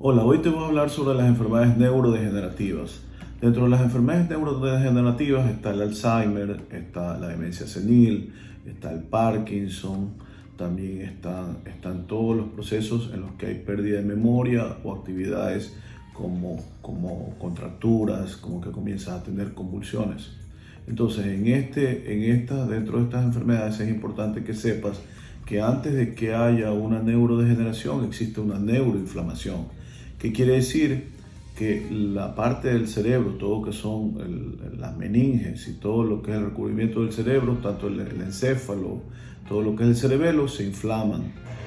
Hola, hoy te voy a hablar sobre las enfermedades neurodegenerativas. Dentro de las enfermedades neurodegenerativas está el Alzheimer, está la demencia senil, está el Parkinson, también están, todos los procesos en los que hay pérdida de memoria o actividades como, como contracturas, como que comienzas a tener convulsiones. Entonces, en este, en esta, dentro de estas enfermedades es importante que sepas que antes de que haya una neurodegeneración existe una neuroinflamación. ¿Qué quiere decir? Que la parte del cerebro, todo lo que son las meninges y todo lo que es el recubrimiento del cerebro, tanto el, encéfalo, todo lo que es el cerebelo, se inflaman.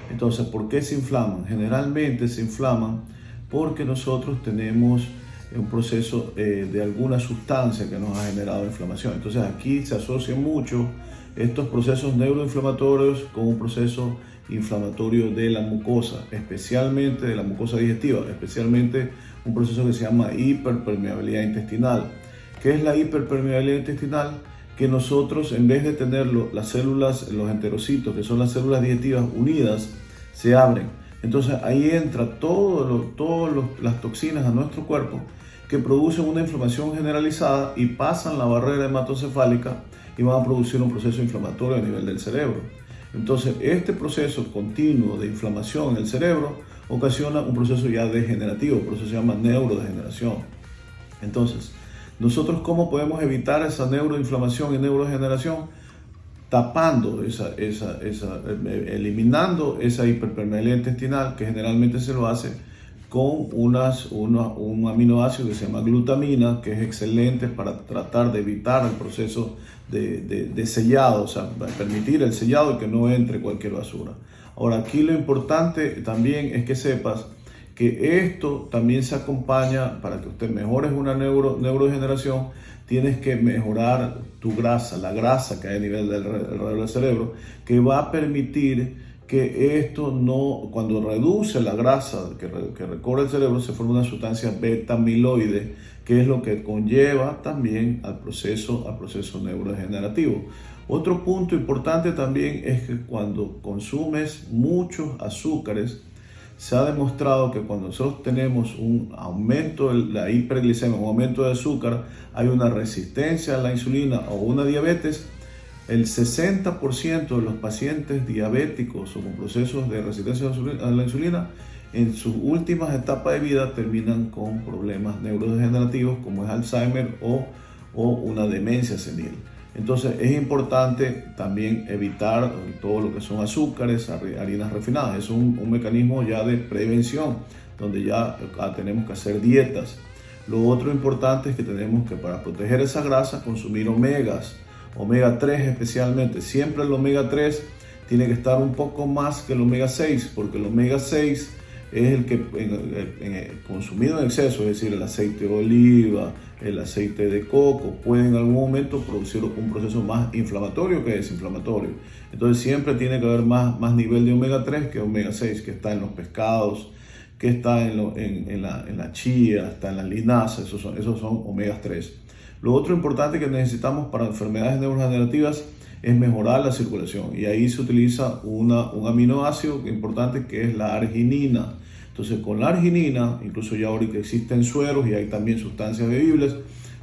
Entonces, ¿por qué se inflaman? Generalmente se inflaman porque nosotros tenemos un proceso eh, de alguna sustancia que nos ha generado inflamación. Entonces aquí se asocia mucho estos procesos neuroinflamatorios con un proceso inflamatorio de la mucosa, especialmente de la mucosa digestiva, especialmente un proceso que se llama hiperpermeabilidad intestinal. ¿Qué es la hiperpermeabilidad intestinal? Que nosotros, en vez de tener las células, los enterocitos, que son las células digestivas unidas, se abren. Entonces ahí entra todas todo las toxinas a nuestro cuerpo que producen una inflamación generalizada y pasan la barrera hematocefálica y van a producir un proceso inflamatorio a nivel del cerebro. Entonces, este proceso continuo de inflamación en el cerebro ocasiona un proceso ya degenerativo, por eso se llama neurodegeneración. Entonces, nosotros cómo podemos evitar esa neuroinflamación y neurodegeneración? Tapando esa, esa, esa, eliminando esa hiperpermeabilidad intestinal que generalmente se lo hace con un aminoácido que se llama glutamina, que es excelente para tratar de evitar el proceso de, de, sellado, o sea, permitir el sellado y que no entre cualquier basura. Ahora, aquí lo importante también es que sepas que esto también se acompaña, para que usted mejore una neuro, neurodegeneración, tienes que mejorar tu grasa, la grasa que hay a nivel del, del cerebro, que va a permitir que esto no, cuando reduce la grasa que, recorre el cerebro, se forma una sustancia beta-amiloide, que es lo que conlleva también al proceso, al proceso neurodegenerativo. Otro punto importante también es que cuando consumes muchos azúcares, se ha demostrado que cuando nosotros tenemos un aumento de la hiperglicemia, un aumento de azúcar, hay una resistencia a la insulina o una diabetes el 60% de los pacientes diabéticos o con procesos de resistencia a la insulina en sus últimas etapas de vida terminan con problemas neurodegenerativos como es Alzheimer o, o una demencia senil. Entonces es importante también evitar todo lo que son azúcares, harinas refinadas. Es un, un mecanismo ya de prevención donde ya ah, tenemos que hacer dietas. Lo otro importante es que tenemos que para proteger esa grasa consumir omegas omega 3 especialmente. Siempre el omega 3 tiene que estar un poco más que el omega 6, porque el omega 6 es el que consumido en exceso, es decir, el aceite de oliva, el aceite de coco, puede en algún momento producir un proceso más inflamatorio que desinflamatorio. Entonces siempre tiene que haber más, más nivel de omega 3 que omega 6, que está en los pescados, que está en, la, chía, está en la linaza, esos son, esos son omega 3. Lo otro importante que necesitamos para enfermedades neurodegenerativas es mejorar la circulación y ahí se utiliza una, un aminoácido importante que es la arginina. Entonces con la arginina, incluso ya ahorita existen sueros y hay también sustancias bebibles,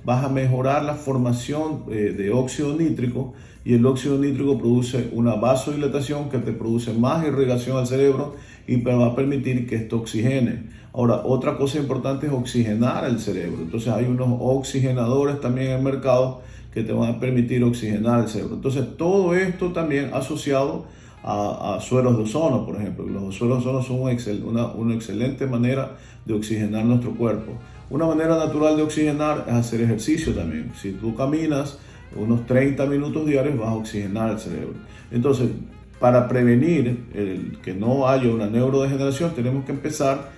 vas a mejorar la formación eh, de óxido nítrico y el óxido nítrico produce una vasodilatación que te produce más irrigación al cerebro y va a permitir que esto oxigene. Ahora, otra cosa importante es oxigenar el cerebro. Entonces hay unos oxigenadores también en el mercado que te van a permitir oxigenar el cerebro. Entonces todo esto también asociado a, sueros de ozono, por ejemplo. Los sueros de ozono son una, una excelente manera de oxigenar nuestro cuerpo. Una manera natural de oxigenar es hacer ejercicio también. Si tú caminas unos 30 minutos diarios vas a oxigenar el cerebro. Entonces, para prevenir que no haya una neurodegeneración, tenemos que empezar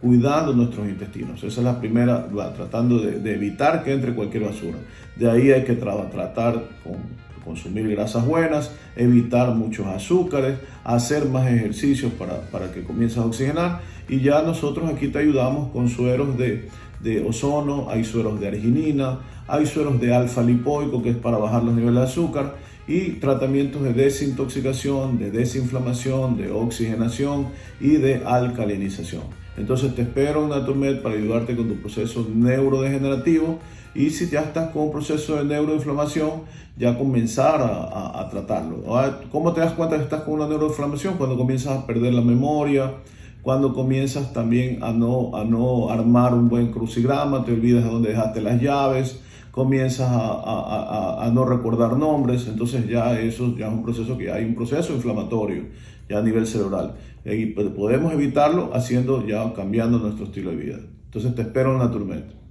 cuidando nuestros intestinos. Esa es la primera, tratando de, evitar que entre cualquier basura. De ahí hay que tratar con consumir grasas buenas, evitar muchos azúcares, hacer más ejercicios para, para que comiences a oxigenar y ya nosotros aquí te ayudamos con sueros de, de ozono, hay sueros de arginina, hay sueros de alfa lipoico que es para bajar los niveles de azúcar y tratamientos de desintoxicación, de desinflamación, de oxigenación y de alcalinización. Entonces te espero en Naturmed para ayudarte con tu proceso neurodegenerativo y si ya estás con un proceso de neuroinflamación, ya comenzar a, tratarlo. ¿Cómo te das cuenta que estás con una neuroinflamación? Cuando comienzas a perder la memoria, cuando comienzas también a no, a no armar un buen crucigrama, te olvidas de dónde dejaste las llaves, comienzas a, a, no recordar nombres, entonces ya eso ya es un proceso que hay un proceso inflamatorio ya a nivel cerebral. Y podemos evitarlo haciendo ya cambiando nuestro estilo de vida. Entonces te espero en Naturmed.